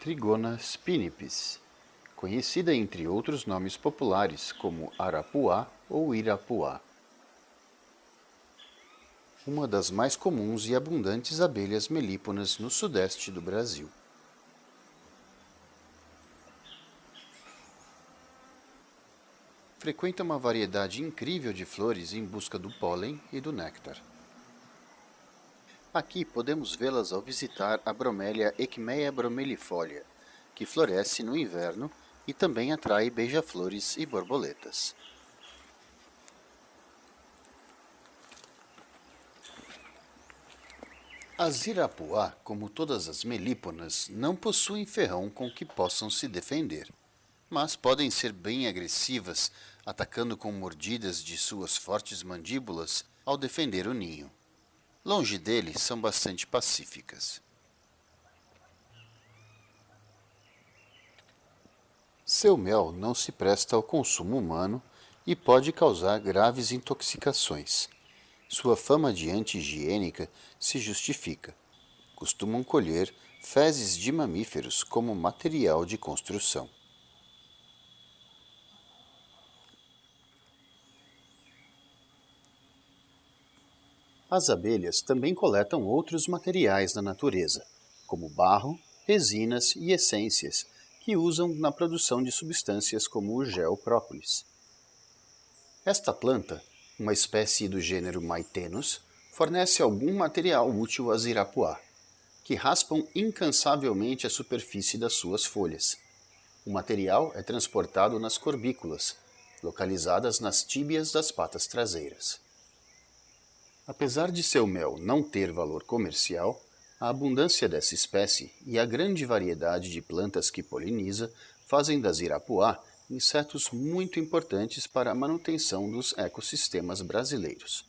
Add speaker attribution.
Speaker 1: Trigona spinipes, conhecida entre outros nomes populares como arapuá ou irapuá. Uma das mais comuns e abundantes abelhas melíponas no sudeste do Brasil. Frequenta uma variedade incrível de flores em busca do pólen e do néctar. Aqui podemos vê-las ao visitar a bromélia Equmeia bromelifolia, que floresce no inverno e também atrai beija-flores e borboletas. As irapuá, como todas as melíponas, não possuem ferrão com que possam se defender, mas podem ser bem agressivas, atacando com mordidas de suas fortes mandíbulas ao defender o ninho. Longe dele, são bastante pacíficas. Seu mel não se presta ao consumo humano e pode causar graves intoxicações. Sua fama de anti-higiênica se justifica. Costumam colher fezes de mamíferos como material de construção. As abelhas também coletam outros materiais da natureza, como barro, resinas e essências, que usam na produção de substâncias como o gel própolis. Esta planta, uma espécie do gênero Maitenus, fornece algum material útil às irapuá, que raspam incansavelmente a superfície das suas folhas. O material é transportado nas corbículas, localizadas nas tíbias das patas traseiras. Apesar de seu mel não ter valor comercial, a abundância dessa espécie e a grande variedade de plantas que poliniza fazem das irapuá insetos muito importantes para a manutenção dos ecossistemas brasileiros.